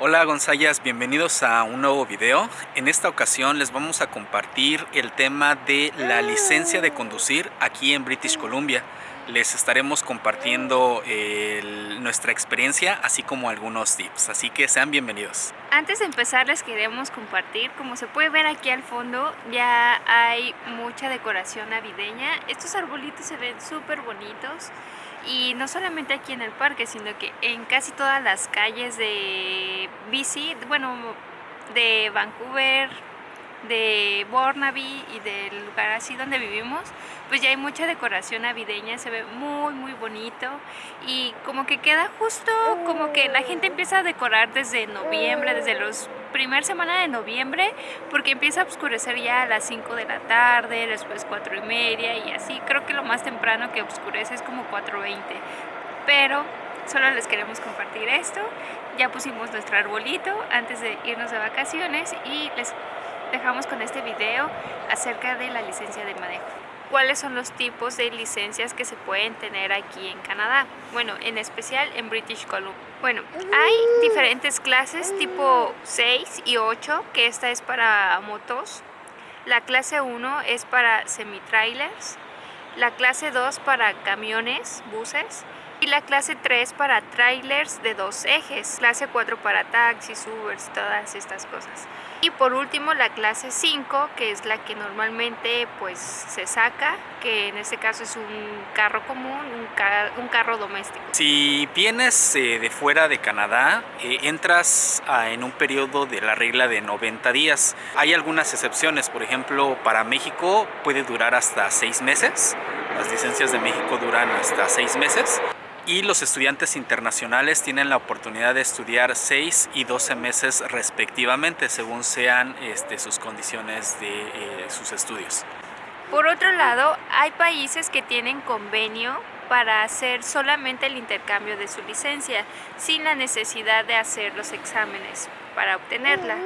Hola Gonzayas, bienvenidos a un nuevo video. En esta ocasión les vamos a compartir el tema de la licencia de conducir aquí en British Columbia. Les estaremos compartiendo nuestra experiencia así como algunos tips, así que sean bienvenidos. Antes de empezar les queremos compartir, como se puede ver aquí al fondo ya hay mucha decoración navideña. Estos arbolitos se ven súper bonitos y no solamente aquí en el parque, sino que en casi todas las calles de BC, bueno, de Vancouver, de Burnaby y del lugar así donde vivimos, pues ya hay mucha decoración navideña, se ve muy muy bonito y como que queda justo, como que la gente empieza a decorar desde noviembre, desde los primer semana de noviembre, porque empieza a oscurecer ya a las 5 de la tarde, después 4 y media y así, creo que lo más temprano que oscurece es como 4.20, pero solo les queremos compartir esto, ya pusimos nuestro arbolito antes de irnos de vacaciones y les dejamos con este video acerca de la licencia de manejo. ¿Cuáles son los tipos de licencias que se pueden tener aquí en Canadá? Bueno, en especial en British Columbia. Bueno, hay diferentes clases tipo 6 y 8, que esta es para motos. La clase 1 es para semi-trailers. La clase 2 para camiones, buses y la clase 3 para trailers de dos ejes, clase 4 para taxis, Ubers, todas estas cosas. Y por último la clase 5, que es la que normalmente pues se saca, que en este caso es un carro común, un, un carro doméstico. Si vienes eh, de fuera de Canadá, eh, entras en un periodo de la regla de 90 días. Hay algunas excepciones, por ejemplo, para México puede durar hasta 6 meses. Las licencias de México duran hasta 6 meses y los estudiantes internacionales tienen la oportunidad de estudiar 6 y 12 meses respectivamente según sean este, sus condiciones de eh, sus estudios. Por otro lado, hay países que tienen convenio para hacer solamente el intercambio de su licencia sin la necesidad de hacer los exámenes para obtenerla.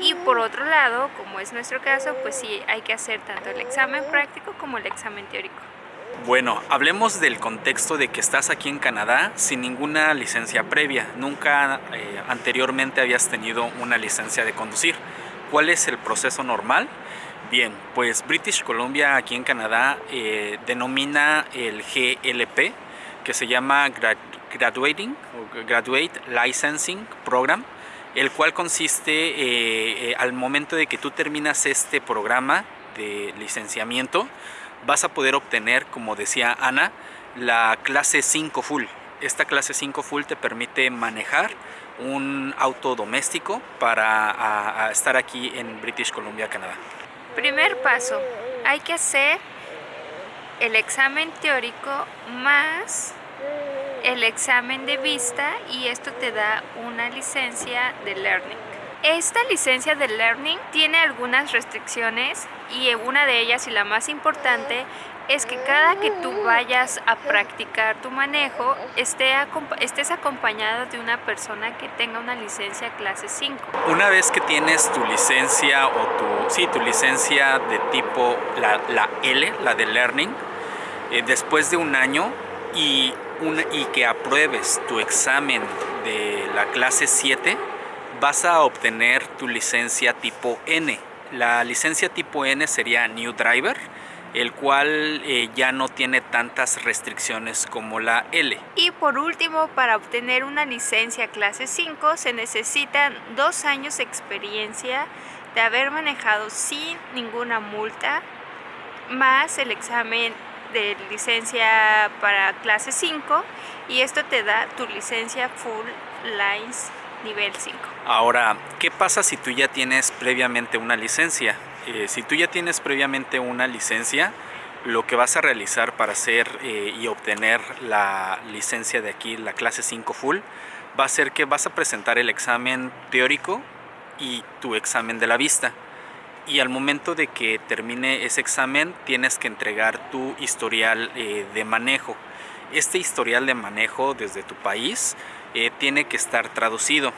Y por otro lado, como es nuestro caso, pues sí hay que hacer tanto el examen práctico como el examen teórico. Bueno, hablemos del contexto de que estás aquí en Canadá sin ninguna licencia previa. Nunca eh, anteriormente habías tenido una licencia de conducir. ¿Cuál es el proceso normal? Bien, pues British Columbia aquí en Canadá eh, denomina el GLP, que se llama Graduating Graduate Licensing Program, el cual consiste eh, al momento de que tú terminas este programa de licenciamiento, vas a poder obtener, como decía Ana, la clase 5 full. Esta clase 5 full te permite manejar un auto doméstico para estar aquí en British Columbia, Canadá. Primer paso, hay que hacer el examen teórico más el examen de vista y esto te da una licencia de learning. Esta licencia de Learning tiene algunas restricciones y una de ellas y la más importante es que cada que tú vayas a practicar tu manejo esté, estés acompañado de una persona que tenga una licencia clase 5. Una vez que tienes tu licencia o tu, sí, tu licencia de tipo la, la L, la de Learning, eh, después de un año y, y que apruebes tu examen de la clase 7, vas a obtener tu licencia tipo N. La licencia tipo N sería New Driver, el cual eh, ya no tiene tantas restricciones como la L. Y por último, para obtener una licencia clase 5 se necesitan dos años de experiencia de haber manejado sin ninguna multa, más el examen de licencia para clase 5 y esto te da tu licencia Full Lines nivel 5. Ahora, ¿qué pasa si tú ya tienes previamente una licencia? Eh, si tú ya tienes previamente una licencia, lo que vas a realizar para hacer eh, y obtener la licencia de aquí, la clase 5 full, va a ser que vas a presentar el examen teórico y tu examen de la vista. Y al momento de que termine ese examen, tienes que entregar tu historial eh, de manejo. Este historial de manejo desde tu país eh, tiene que estar traducido.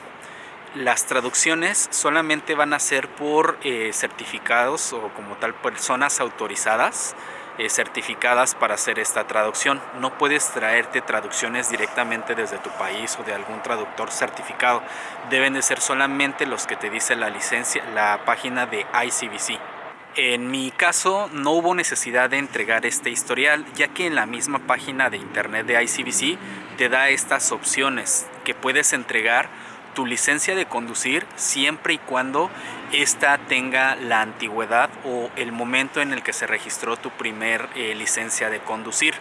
Las traducciones solamente van a ser por eh, certificados o como tal personas autorizadas eh, certificadas para hacer esta traducción. No puedes traerte traducciones directamente desde tu país o de algún traductor certificado. Deben de ser solamente los que te dice la licencia, la página de ICBC. En mi caso no hubo necesidad de entregar este historial ya que en la misma página de internet de ICBC te da estas opciones que puedes entregar tu licencia de conducir siempre y cuando esta tenga la antigüedad o el momento en el que se registró tu primer eh, licencia de conducir.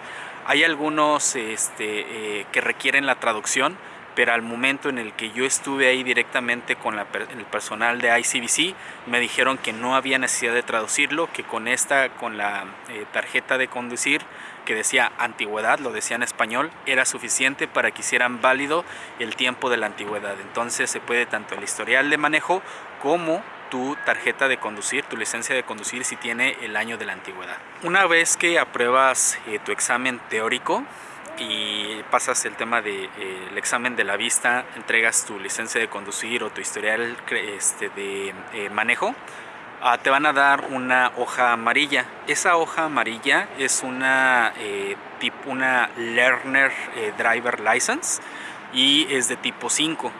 Hay algunos este, eh, que requieren la traducción, pero al momento en el que yo estuve ahí directamente con el personal de ICBC, me dijeron que no había necesidad de traducirlo, que con esta, con la eh, tarjeta de conducir, que decía antigüedad, lo decía en español, era suficiente para que hicieran válido el tiempo de la antigüedad. Entonces se puede tanto el historial de manejo como tu tarjeta de conducir, tu licencia de conducir si tiene el año de la antigüedad. Una vez que apruebas eh, tu examen teórico y pasas el tema del de, eh, examen de la vista, entregas tu licencia de conducir o tu historial este, de eh, manejo, Ah, te van a dar una hoja amarilla. Esa hoja amarilla es una, eh, tipo, una Learner eh, Driver License y es de tipo 5.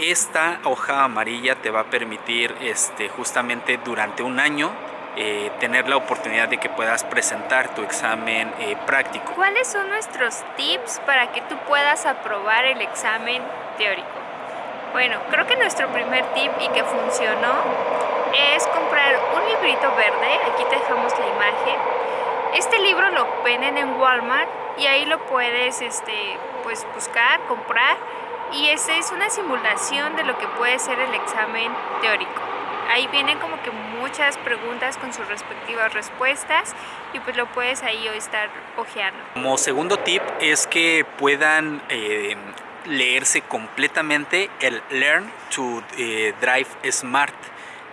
Esta hoja amarilla te va a permitir este, justamente durante un año eh, tener la oportunidad de que puedas presentar tu examen práctico. ¿Cuáles son nuestros tips para que tú puedas aprobar el examen teórico? Bueno, creo que nuestro primer tip y que funcionó es comprar un librito verde, aquí te dejamos la imagen. Este libro lo venden en Walmart y ahí lo puedes este, pues, buscar, comprar y esa es una simulación de lo que puede ser el examen teórico. Ahí vienen como que muchas preguntas con sus respectivas respuestas y pues lo puedes ahí estar ojeando. Como segundo tip es que puedan eh, leerse completamente el Learn to eh, Drive Smart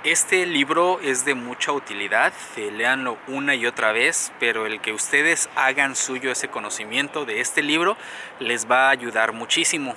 este libro es de mucha utilidad, eh, leanlo una y otra vez, pero el que ustedes hagan suyo ese conocimiento de este libro les va a ayudar muchísimo.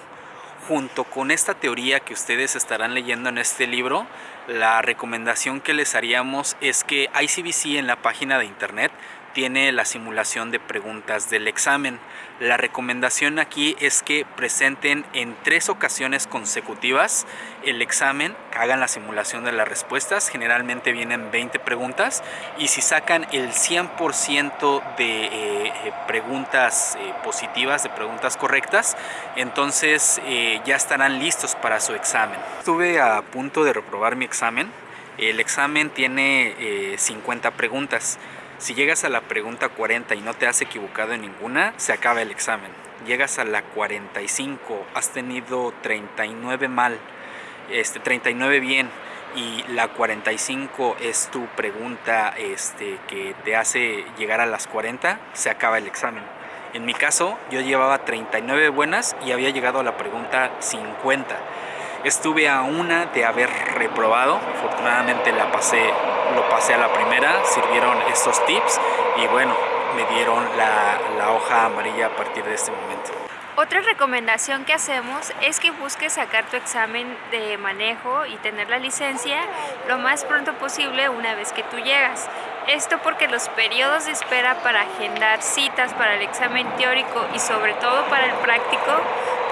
Junto con esta teoría que ustedes estarán leyendo en este libro, la recomendación que les haríamos es que ICBC en la página de internet tiene la simulación de preguntas del examen. La recomendación aquí es que presenten en tres ocasiones consecutivas el examen, hagan la simulación de las respuestas, generalmente vienen 20 preguntas y si sacan el 100% de eh, eh, preguntas eh, positivas, de preguntas correctas, entonces ya estarán listos para su examen. Estuve a punto de reprobar mi examen, el examen tiene 50 preguntas. Si llegas a la pregunta 40 y no te has equivocado en ninguna, se acaba el examen. Llegas a la 45, has tenido 39 mal, este, 39 bien y la 45 es tu pregunta este, que te hace llegar a las 40, se acaba el examen. En mi caso, yo llevaba 39 buenas y había llegado a la pregunta 50. Estuve a una de haber reprobado, afortunadamente la pasé, lo pasé a la primera, sirvieron estos tips y bueno, me dieron la, la hoja amarilla a partir de este momento. Otra recomendación que hacemos es que busques sacar tu examen de manejo y tener la licencia lo más pronto posible una vez que tú llegas. Esto porque los periodos de espera para agendar citas para el examen teórico y sobre todo para el práctico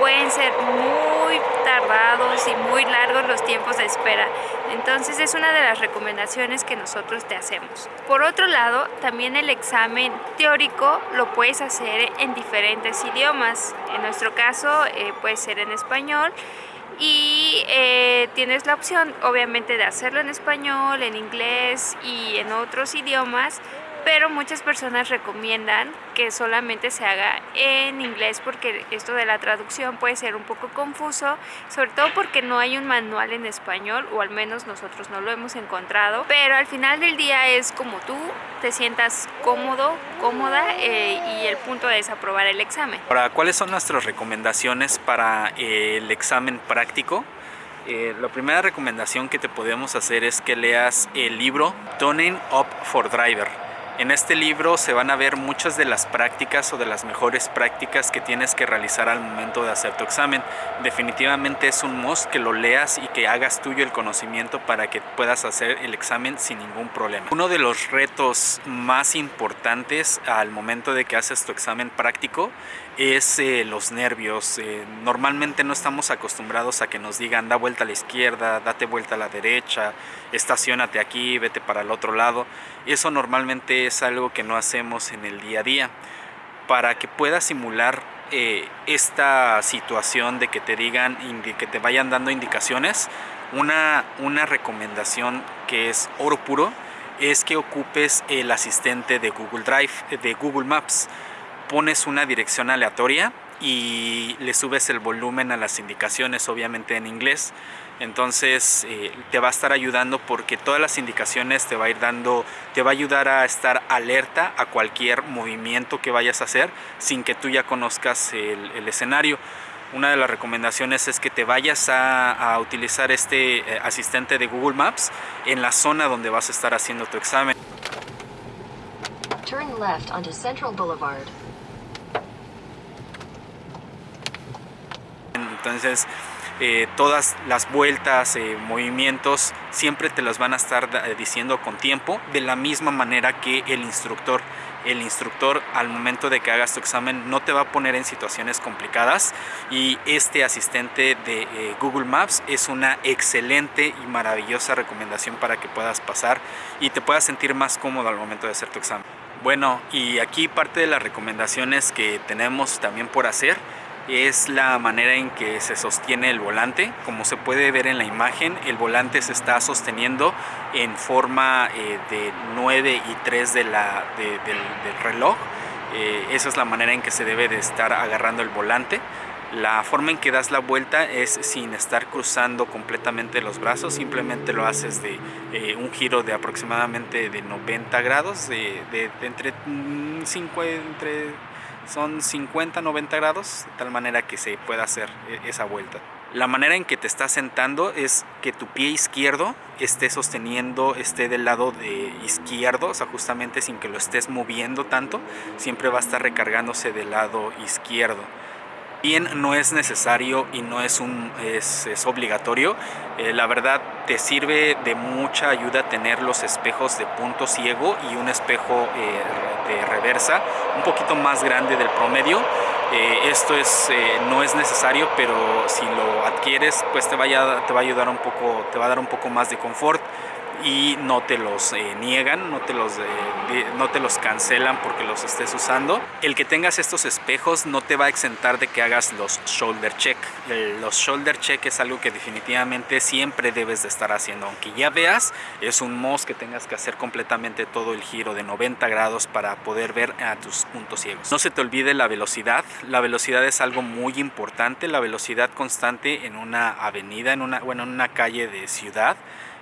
pueden ser muy tardados y muy largos los tiempos de espera. Entonces es una de las recomendaciones que nosotros te hacemos. Por otro lado, también el examen teórico lo puedes hacer en diferentes idiomas. En nuestro caso eh, puede ser en español y eh, tienes la opción obviamente de hacerlo en español, en inglés y en otros idiomas pero muchas personas recomiendan que solamente se haga en inglés porque esto de la traducción puede ser un poco confuso, sobre todo porque no hay un manual en español o al menos nosotros no lo hemos encontrado, pero al final del día es como tú te sientas cómodo, cómoda eh, y el punto es aprobar el examen. Ahora, ¿cuáles son nuestras recomendaciones para eh, el examen práctico? Eh, la primera recomendación que te podemos hacer es que leas el libro Toning Up for Driver En este libro se van a ver muchas de las prácticas o de las mejores prácticas que tienes que realizar al momento de hacer tu examen. Definitivamente es un must que lo leas y que hagas tuyo el conocimiento para que puedas hacer el examen sin ningún problema. Uno de los retos más importantes al momento de que haces tu examen práctico es eh, los nervios. Eh, normalmente no estamos acostumbrados a que nos digan da vuelta a la izquierda, date vuelta a la derecha, estacionate aquí, vete para el otro lado. Eso normalmente es algo que no hacemos en el día a día. Para que puedas simular eh, esta situación de que te digan, que te vayan dando indicaciones, una, una recomendación que es oro puro es que ocupes el asistente de Google Drive, de Google Maps pones una dirección aleatoria y le subes el volumen a las indicaciones, obviamente en inglés. Entonces eh, te va a estar ayudando porque todas las indicaciones te va a ir dando, te va a ayudar a estar alerta a cualquier movimiento que vayas a hacer sin que tú ya conozcas el, escenario. Una de las recomendaciones es que te vayas a, utilizar este eh, asistente de Google Maps en la zona donde vas a estar haciendo tu examen. Turn left onto Central Boulevard. Entonces, eh, todas las vueltas, eh, movimientos, siempre te las van a estar eh, diciendo con tiempo, de la misma manera que el instructor. El instructor al momento de que hagas tu examen no te va a poner en situaciones complicadas y este asistente de Google Maps es una excelente y maravillosa recomendación para que puedas pasar y te puedas sentir más cómodo al momento de hacer tu examen. Bueno, y aquí parte de las recomendaciones que tenemos también por hacer es la manera en que se sostiene el volante. Como se puede ver en la imagen, el volante se está sosteniendo en forma eh, de 9 y 3 de la, del, reloj. Eh, esa es la manera en que se debe de estar agarrando el volante. La forma en que das la vuelta es sin estar cruzando completamente los brazos, simplemente lo haces de eh, un giro de aproximadamente de 90 grados, de, entre, 5, mm, entre son 50-90 grados, de tal manera que se pueda hacer e-, esa vuelta. La manera en que te estás sentando es que tu pie izquierdo esté sosteniendo, esté del lado de izquierdo, o sea, justamente sin que lo estés moviendo tanto, siempre va a estar recargándose del lado izquierdo bien no es necesario y no es, un, es, obligatorio. Eh, la verdad te sirve de mucha ayuda tener los espejos de punto ciego y un espejo eh, de reversa un poquito más grande del promedio. Eh, esto es, no es necesario, pero si lo adquieres, pues te, vaya, te va a ayudar un poco, te va a dar un poco más de confort y no te los eh, niegan, no te los, eh, no te los cancelan porque los estés usando. El que tengas estos espejos no te va a exentar de que hagas los shoulder check. los shoulder check es algo que definitivamente siempre debes de estar haciendo. Aunque ya veas, es un must que tengas que hacer completamente todo el giro de 90 grados para poder ver a tus puntos ciegos. No se te olvide la velocidad. La velocidad es algo muy importante. La velocidad constante en una avenida, en una, bueno, en una calle de ciudad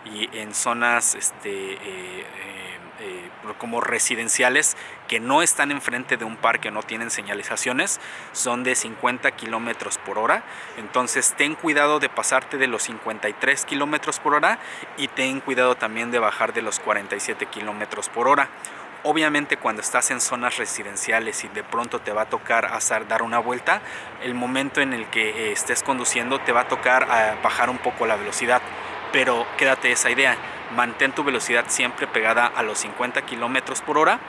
y en zonas este, eh, eh, eh, como residenciales que no están enfrente de un parque, no tienen señalizaciones, son de 50 kilómetros por hora. Entonces ten cuidado de pasarte de los 53 kilómetros por hora y ten cuidado también de bajar de los 47 kilómetros por hora. Obviamente cuando estás en zonas residenciales y de pronto te va a tocar hacer, dar una vuelta, el momento en el que estés conduciendo te va a tocar bajar un poco la velocidad pero quédate esa idea, mantén tu velocidad siempre pegada a los 50 kilómetros por hora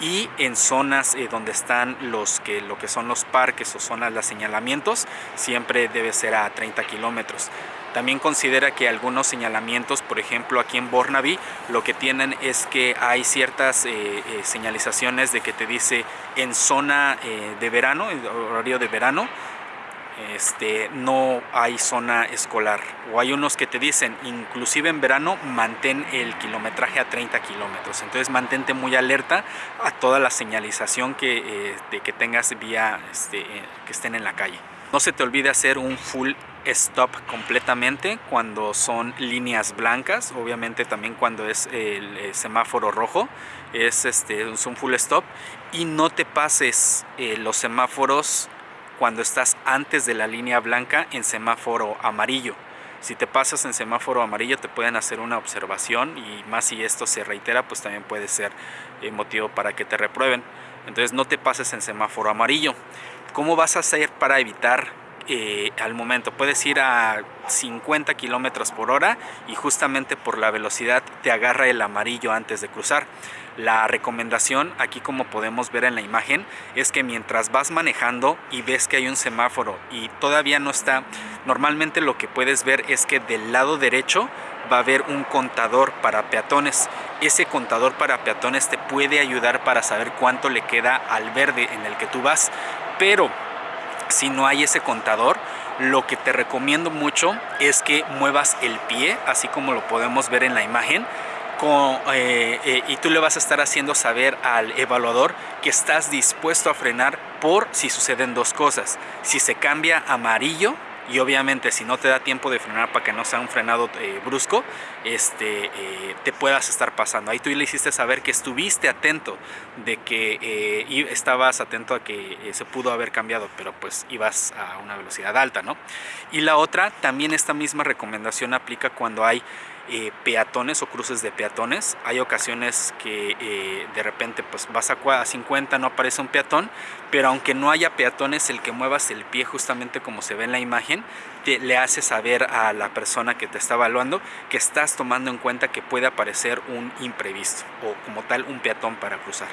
y en zonas eh, donde están los que lo que son los parques o zonas de señalamientos siempre debe ser a 30 kilómetros. También considera que algunos señalamientos, por ejemplo aquí en Bornaby, lo que tienen es que hay ciertas eh, eh, señalizaciones de que te dice en zona de verano, en horario de verano, este, no hay zona escolar. O hay unos que te dicen, inclusive en verano, mantén el kilometraje a 30 kilómetros. Entonces mantente muy alerta a toda la señalización que, eh, de que tengas vía este, eh, que estén en la calle. No se te olvide hacer un full stop completamente cuando son líneas blancas, obviamente también cuando es el, eh, semáforo rojo, es, este, un full stop y no te pases los semáforos cuando estás antes de la línea blanca en semáforo amarillo. Si te pasas en semáforo amarillo te pueden hacer una observación y más si esto se reitera pues también puede ser eh, motivo para que te reprueben. Entonces no te pases en semáforo amarillo. ¿Cómo vas a hacer para evitar eh, al momento? Puedes ir a 50 kilómetros por hora y justamente por la velocidad te agarra el amarillo antes de cruzar. La recomendación, aquí como podemos ver en la imagen, es que mientras vas manejando y ves que hay un semáforo y todavía no está, normalmente lo que puedes ver es que del lado derecho va a haber un contador para peatones. Ese contador para peatones te puede ayudar para saber cuánto le queda al verde en el que tú vas, pero si no hay ese contador, lo que te recomiendo mucho es que muevas el pie, así como lo podemos ver en la imagen, eh, eh, y tú le vas a estar haciendo saber al evaluador que estás dispuesto a frenar por si suceden dos cosas. Si se cambia amarillo, y obviamente si no te da tiempo de frenar para que no sea un frenado eh, brusco, este, eh, te puedas estar pasando. Ahí tú le hiciste saber que estuviste atento, de que eh, estabas atento a que se pudo haber cambiado, pero pues ibas a una velocidad alta, ¿no? Y la otra, también esta misma recomendación aplica cuando hay eh, peatones o cruces de peatones. Hay ocasiones que eh, de repente pues vas a, 50, no aparece un peatón, pero aunque no haya peatones, el que muevas el pie justamente como se ve en la imagen, te, le hace saber a la persona que te está evaluando que estás tomando en cuenta que puede aparecer un imprevisto o como tal un peatón para cruzar.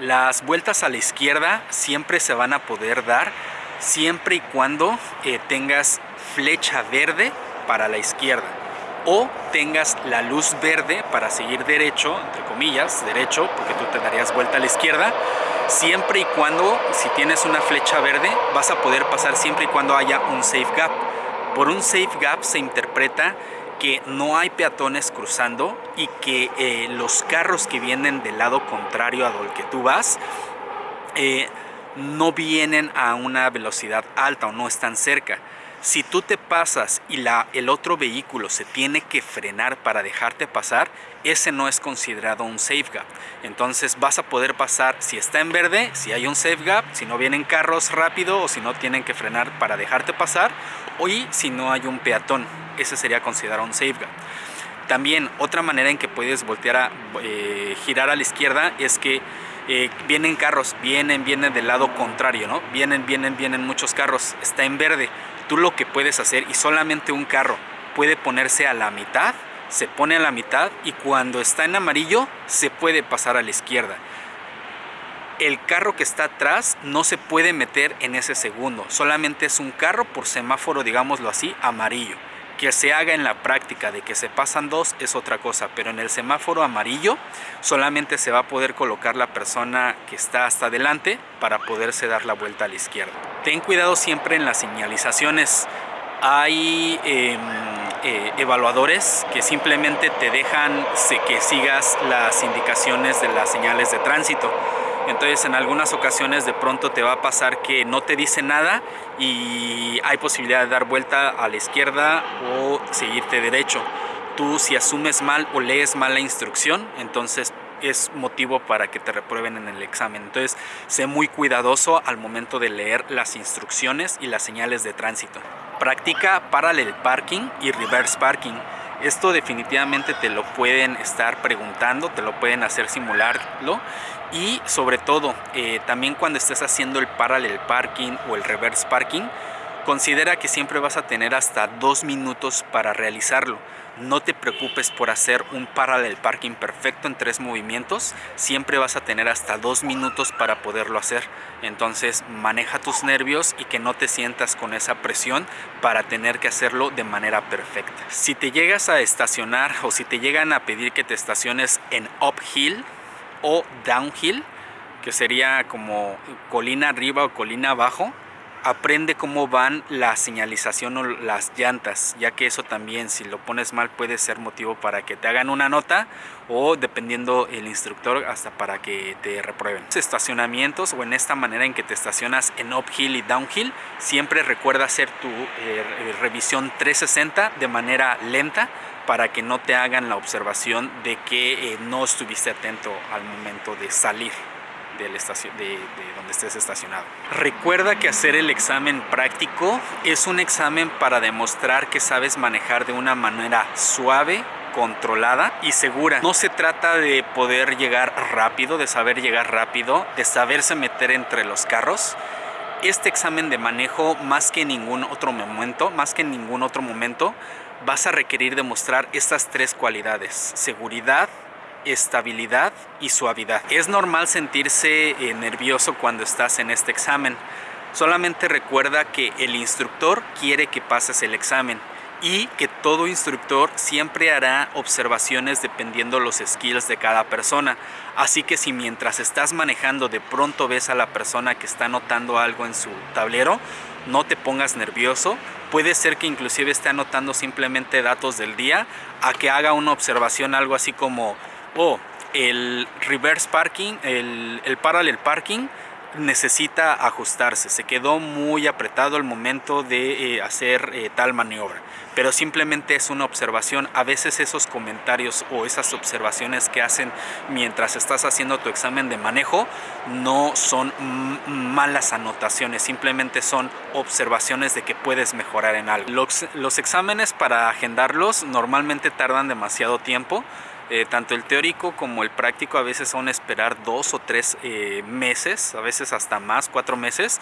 Las vueltas a la izquierda siempre se van a poder dar siempre y cuando eh, tengas flecha verde para la izquierda o tengas la luz verde para seguir derecho, entre comillas, derecho, porque tú te darías vuelta a la izquierda, siempre y cuando, si tienes una flecha verde, vas a poder pasar siempre y cuando haya un safe gap. Por un safe gap se interpreta que no hay peatones cruzando y que eh, los carros que vienen del lado contrario a donde tú vas eh, no vienen a una velocidad alta o no están cerca. Si tú te pasas y la, el otro vehículo se tiene que frenar para dejarte pasar, ese no es considerado un safe gap. Entonces vas a poder pasar si está en verde, si hay un safe gap, si no vienen carros rápido o si no tienen que frenar para dejarte pasar, o si no hay un peatón. Ese sería considerado un safe gap. También otra manera en que puedes voltear a eh, girar a la izquierda es que eh, vienen carros, vienen, vienen del lado contrario, ¿no? Vienen, vienen, vienen muchos carros, está en verde tú lo que puedes hacer y solamente un carro puede ponerse a la mitad, se pone a la mitad y cuando está en amarillo se puede pasar a la izquierda. El carro que está atrás no se puede meter en ese segundo, solamente es un carro por semáforo, digámoslo así, amarillo. Que se haga en la práctica de que se pasan dos es otra cosa, pero en el semáforo amarillo solamente se va a poder colocar la persona que está hasta adelante para poderse dar la vuelta a la izquierda. Ten cuidado siempre en las señalizaciones. Hay em, eh, evaluadores que simplemente te dejan que sigas las indicaciones de las señales de tránsito entonces en algunas ocasiones de pronto te va a pasar que no te dice nada y hay posibilidad de dar vuelta a la izquierda o seguirte derecho. Tú si asumes mal o lees mal la instrucción, entonces es motivo para que te reprueben en el examen. Entonces, sé muy cuidadoso al momento de leer las instrucciones y las señales de tránsito. Practica parallel parking y reverse parking. Esto definitivamente te lo pueden estar preguntando, te lo pueden hacer simularlo y sobre todo eh, también cuando estés haciendo el parallel parking o el reverse parking considera que siempre vas a tener hasta dos minutos para realizarlo no te preocupes por hacer un parallel parking perfecto en tres movimientos. Siempre vas a tener hasta dos minutos para poderlo hacer. Entonces maneja tus nervios y que no te sientas con esa presión para tener que hacerlo de manera perfecta. Si te llegas a estacionar o si te llegan a pedir que te estaciones en uphill o downhill, que sería como colina arriba o colina abajo, aprende cómo van la señalización o las llantas, ya que eso también si lo pones mal puede ser motivo para que te hagan una nota o dependiendo el instructor hasta para que te reprueben. Estacionamientos o en esta manera en que te estacionas en uphill y downhill, siempre recuerda hacer tu eh, revisión 360 de manera lenta para que no te hagan la observación de que eh, no estuviste atento al momento de salir de, de, donde estés estacionado. Recuerda que hacer el examen práctico es un examen para demostrar que sabes manejar de una manera suave, controlada y segura. No se trata de poder llegar rápido, de saber llegar rápido, de saberse meter entre los carros. Este examen de manejo, más que en ningún otro momento, más que en ningún otro momento, vas a requerir demostrar estas tres cualidades: seguridad, estabilidad y suavidad. Es normal sentirse eh, nervioso cuando estás en este examen. Solamente recuerda que el instructor quiere que pases el examen y que todo instructor siempre hará observaciones dependiendo los skills de cada persona. Así que si mientras estás manejando de pronto ves a la persona que está anotando algo en su tablero, no te pongas nervioso. Puede ser que inclusive esté anotando simplemente datos del día a que haga una observación algo así como, oh, el reverse parking, el, el parallel parking necesita ajustarse, se quedó muy apretado el momento de eh, hacer eh, tal maniobra, pero simplemente es una observación, a veces esos comentarios o esas observaciones que hacen mientras estás haciendo tu examen de manejo no son malas anotaciones, simplemente son observaciones de que puedes mejorar en algo. Los exámenes para agendarlos normalmente tardan demasiado tiempo, eh, tanto el teórico como el práctico a veces son esperar dos o tres eh, meses, a veces hasta más, cuatro meses,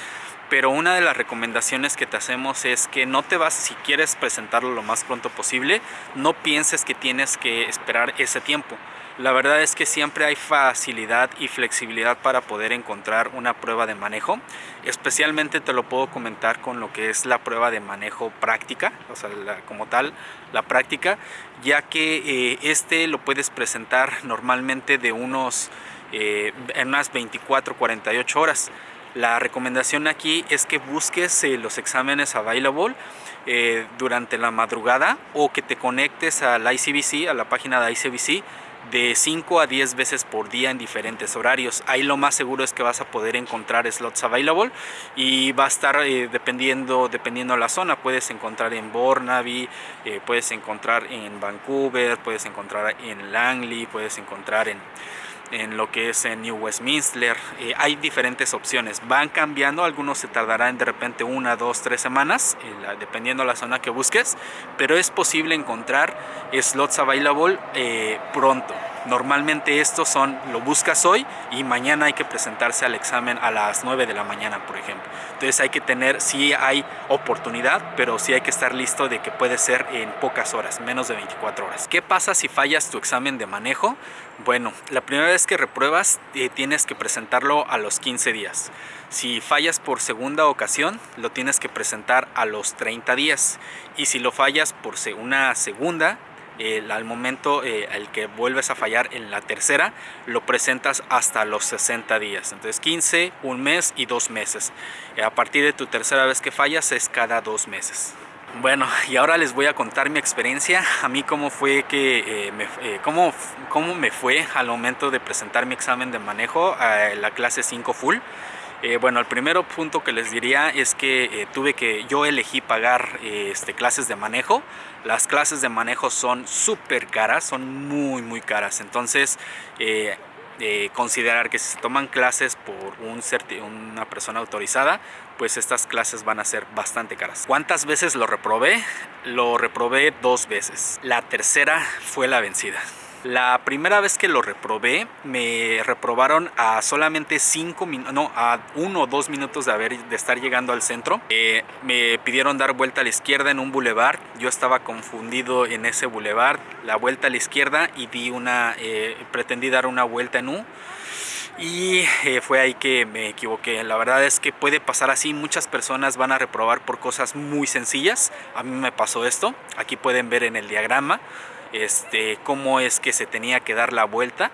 pero una de las recomendaciones que te hacemos es que no te vas, si quieres presentarlo lo más pronto posible, no pienses que tienes que esperar ese tiempo. La verdad es que siempre hay facilidad y flexibilidad para poder encontrar una prueba de manejo. Especialmente te lo puedo comentar con lo que es la prueba de manejo práctica, o sea, como tal, la práctica, ya que eh, este lo puedes presentar normalmente de unos, eh, en unas 24, 48 horas. La recomendación aquí es que busques eh, los exámenes available durante la madrugada o que te conectes al ICBC, a la página de ICBC de 5 a 10 veces por día en diferentes horarios. Ahí lo más seguro es que vas a poder encontrar slots available y va a estar eh, dependiendo dependiendo la zona. Puedes encontrar en Burnaby, eh, puedes encontrar en Vancouver, puedes encontrar en Langley, puedes encontrar en en lo que es en New Westminster. Eh, hay diferentes opciones, van cambiando, algunos se tardarán de repente una, dos, tres semanas, eh, dependiendo la zona que busques, pero es posible encontrar slots available eh, pronto. Normalmente estos son, lo buscas hoy y mañana hay que presentarse al examen a las 9 de la mañana, por ejemplo. Entonces hay que tener, sí hay oportunidad, pero sí hay que estar listo de que puede ser en pocas horas, menos de 24 horas. ¿Qué pasa si fallas tu examen de manejo? Bueno, la primera vez que repruebas eh, tienes que presentarlo a los 15 días. Si fallas por segunda ocasión, lo tienes que presentar a los 30 días. Y si lo fallas por una segunda, al momento eh, el que vuelves a fallar en la tercera, lo presentas hasta los 60 días. Entonces 15, un mes y dos meses. Eh, a partir de tu tercera vez que fallas es cada dos meses. Bueno, y ahora les voy a contar mi experiencia, a mí cómo fue que, eh, me, cómo, cómo me fue al momento de presentar mi examen de manejo a la clase 5 full. Eh, bueno, el primer punto que les diría es que eh, tuve que, yo elegí pagar eh, este, clases de manejo. Las clases de manejo son súper caras, son muy, muy caras. Entonces, considerar que si se toman clases por un una persona autorizada, pues estas clases van a ser bastante caras. ¿Cuántas veces lo reprobé? Lo reprobé dos veces. La tercera fue la vencida. La primera vez que lo reprobé, me reprobaron a solamente 5 minutos, no, a 1 o 2 minutos de, haber, de estar llegando al centro. Eh, me pidieron dar vuelta a la izquierda en un bulevar. Yo estaba confundido en ese bulevar, la vuelta a la izquierda y di una, eh, pretendí dar una vuelta en U y eh, fue ahí que me equivoqué. La verdad es que puede pasar así, muchas personas van a reprobar por cosas muy sencillas. A mí me pasó esto, aquí pueden ver en el diagrama este, cómo es que se tenía que dar la vuelta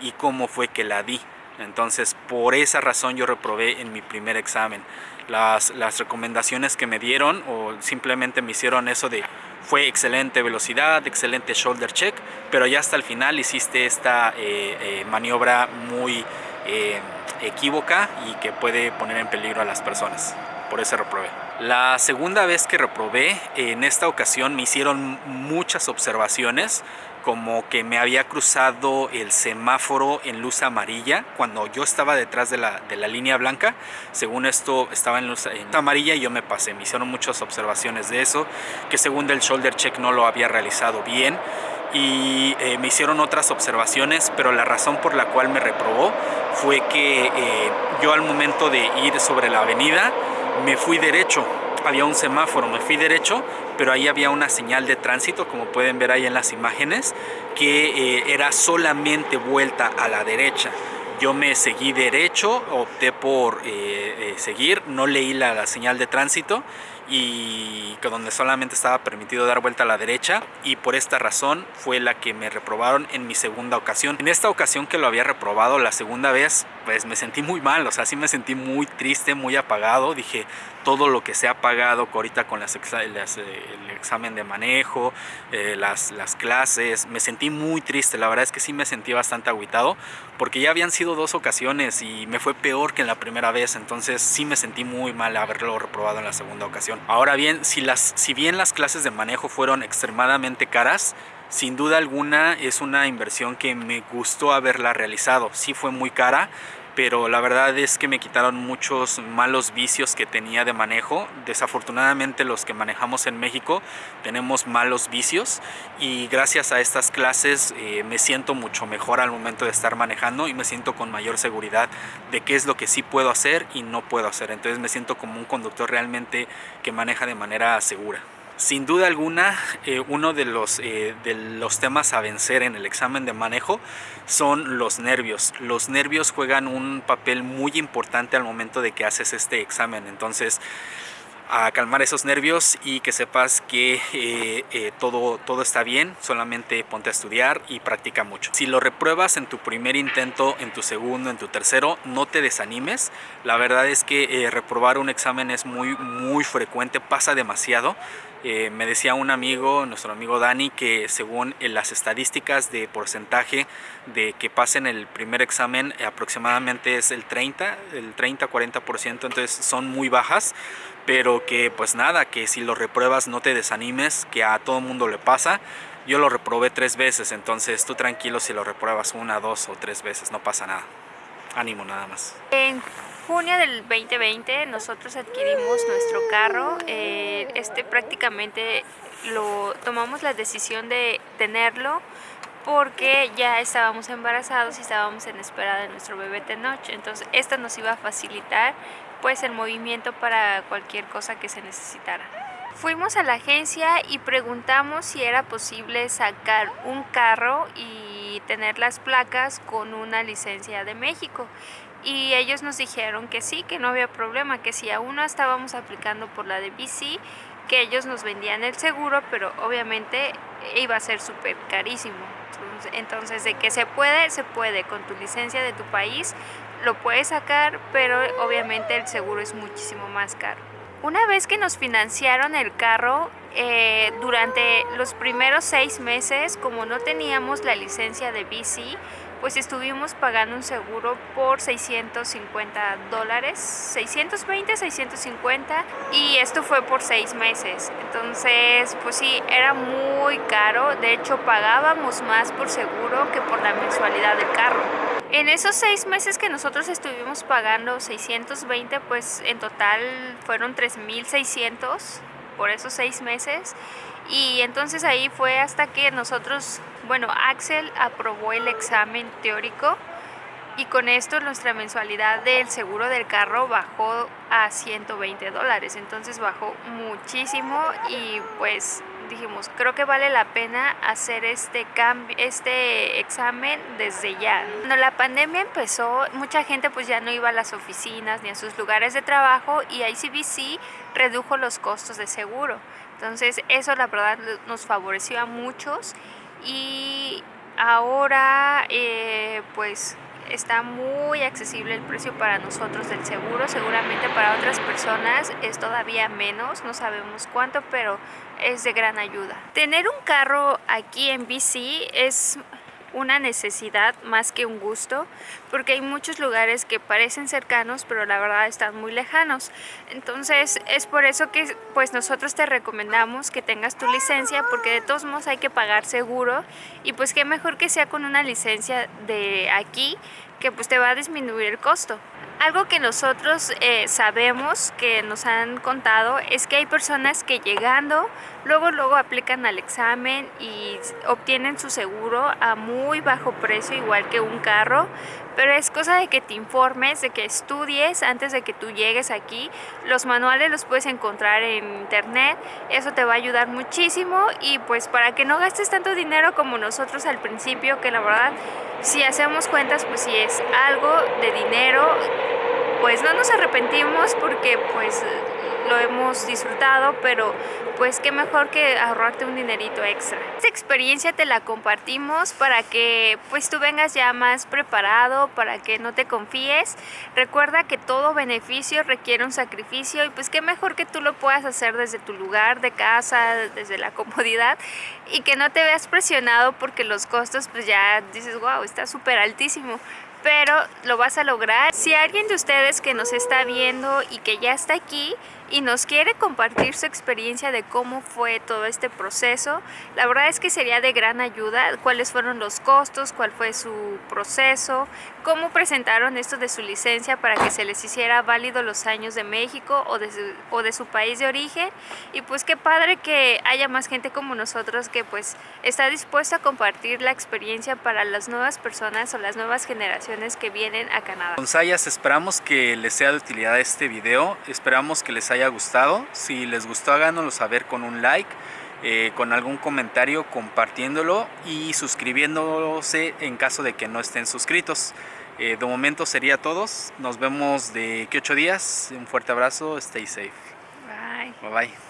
y cómo fue que la di. Entonces, por esa razón yo reprobé en mi primer examen. Las, recomendaciones que me dieron o simplemente me hicieron eso de fue excelente velocidad, excelente shoulder check, pero ya hasta el final hiciste esta eh, eh, maniobra muy eh, equívoca y que puede poner en peligro a las personas. Por eso reprobé. La segunda vez que reprobé, en esta ocasión me hicieron muchas observaciones como que me había cruzado el semáforo en luz amarilla cuando yo estaba detrás de la, de la línea blanca. Según esto estaba en luz amarilla y yo me pasé. Me hicieron muchas observaciones de eso, que según el shoulder check no lo había realizado bien y eh, me hicieron otras observaciones, pero la razón por la cual me reprobó fue que eh, yo al momento de ir sobre la avenida me fui derecho había un semáforo, me fui derecho, pero ahí había una señal de tránsito, como pueden ver ahí en las imágenes, que eh, era solamente vuelta a la derecha. Yo me seguí derecho, opté por eh, eh, seguir, no leí la, señal de tránsito y que donde solamente estaba permitido dar vuelta a la derecha y por esta razón fue la que me reprobaron en mi segunda ocasión. En esta ocasión que lo había reprobado la segunda vez, pues me sentí muy mal, o sea, sí me sentí muy triste, muy apagado, dije todo lo que se ha pagado ahorita con las, el examen de manejo, eh, las, las clases, me sentí muy triste, la verdad es que sí me sentí bastante aguitado porque ya habían sido dos ocasiones y me fue peor que en la primera vez, entonces sí me sentí muy mal haberlo reprobado en la segunda ocasión. Ahora bien, si, las, si bien las clases de manejo fueron extremadamente caras, sin duda alguna es una inversión que me gustó haberla realizado. Sí fue muy cara, pero la verdad es que me quitaron muchos malos vicios que tenía de manejo. Desafortunadamente los que manejamos en México tenemos malos vicios y gracias a estas clases eh, me siento mucho mejor al momento de estar manejando y me siento con mayor seguridad de qué es lo que sí puedo hacer y no puedo hacer. Entonces me siento como un conductor realmente que maneja de manera segura. Sin duda alguna, eh, uno de los, eh, de los temas a vencer en el examen de manejo son los nervios. Los nervios juegan un papel muy importante al momento de que haces este examen. Entonces, a calmar esos nervios y que sepas que eh, eh, todo, todo está bien, solamente ponte a estudiar y practica mucho. Si lo repruebas en tu primer intento, en tu segundo, en tu tercero, no te desanimes. La verdad es que eh, reprobar un examen es muy, muy frecuente, pasa demasiado. me decía un amigo, nuestro amigo Dani, que según las estadísticas de porcentaje de que pasen el primer examen aproximadamente es el 30, el 30-40%, entonces son muy bajas pero que pues nada, que si lo repruebas no te desanimes, que a todo mundo le pasa. Yo lo reprobé tres veces, entonces tú tranquilo si lo repruebas una, dos o tres veces, no pasa nada. Ánimo nada más. En junio del 2020 nosotros adquirimos nuestro carro. Eh, este prácticamente lo tomamos la decisión de tenerlo porque ya estábamos embarazados y estábamos en espera de nuestro bebé Tenoch. Entonces esto nos iba a facilitar pues el movimiento para cualquier cosa que se necesitara. Fuimos a la agencia y preguntamos si era posible sacar un carro y tener las placas con una licencia de México. Y ellos nos dijeron que sí, que no había problema, que si aún no estábamos aplicando por la de BC, que ellos nos vendían el seguro, pero obviamente iba a ser súper carísimo. Entonces, de que se puede, se puede con tu licencia de tu país, lo puedes sacar, pero obviamente el seguro es muchísimo más caro. Una vez que nos financiaron el carro, eh, durante los primeros seis meses, como no teníamos la licencia de bici, pues estuvimos pagando un seguro por 650 dólares, 620, 650 y esto fue por seis meses. Entonces, pues sí, era muy caro, de hecho pagábamos más por seguro que por la mensualidad del carro. En esos seis meses que nosotros estuvimos pagando 620, pues en total fueron 3,600 por esos seis meses. Y entonces ahí fue hasta que nosotros, bueno, Axel aprobó el examen teórico y con esto nuestra mensualidad del seguro del carro bajó a 120 dólares, entonces bajó muchísimo y pues dijimos, creo que vale la pena hacer este, este examen desde ya. Cuando la pandemia empezó, mucha gente pues ya no iba a las oficinas ni a sus lugares de trabajo y ICBC redujo los costos de seguro. Entonces eso la verdad nos favoreció a muchos y ahora eh, pues está muy accesible el precio para nosotros del seguro, seguramente para otras personas es todavía menos, no sabemos cuánto, pero es de gran ayuda. Tener un carro aquí en BC es una necesidad más que un gusto porque hay muchos lugares que parecen cercanos pero la verdad están muy lejanos. Entonces es por eso que pues nosotros te recomendamos que tengas tu licencia porque de todos modos hay que pagar seguro. Y pues qué mejor que sea con una licencia de aquí que pues te va a disminuir el costo Algo que nosotros eh, sabemos, que nos han contado, es que hay personas que llegando, luego luego aplican al examen y obtienen su seguro a muy bajo precio, igual que un carro, pero es cosa de que te informes, de que estudies antes de que tú llegues aquí. Los manuales los puedes encontrar en internet, eso te va a ayudar muchísimo y pues para que no gastes tanto dinero como nosotros al principio, que la verdad si hacemos cuentas pues si es algo de dinero pues no nos arrepentimos porque pues lo hemos disfrutado, pero pues qué mejor que ahorrarte un dinerito extra. Esta experiencia te la compartimos para que pues tú vengas ya más preparado, para que no te confíes. Recuerda que todo beneficio requiere un sacrificio y pues qué mejor que tú lo puedas hacer desde tu lugar de casa, desde la comodidad y que no te veas presionado porque los costos pues ya dices, wow, está súper altísimo pero lo vas a lograr. Si alguien de ustedes que nos está viendo y que ya está aquí y nos quiere compartir su experiencia de cómo fue todo este proceso, la verdad es que sería de gran ayuda, cuáles fueron los costos, cuál fue su proceso, cómo presentaron esto de su licencia para que se les hiciera válido los años de México o de su, o de su país de origen. Y pues qué padre que haya más gente como nosotros que pues está dispuesta a compartir la experiencia para las nuevas personas o las nuevas generaciones que vienen a Canadá. Gonzayas, esperamos que les sea de utilidad este video, esperamos que les haya gustado, si les gustó háganoslo saber con un like, eh, con algún comentario, compartiéndolo y suscribiéndose en caso de que no estén suscritos. Eh, de momento sería todos, nos vemos de que ocho días, un fuerte abrazo, stay safe. Bye. Bye bye.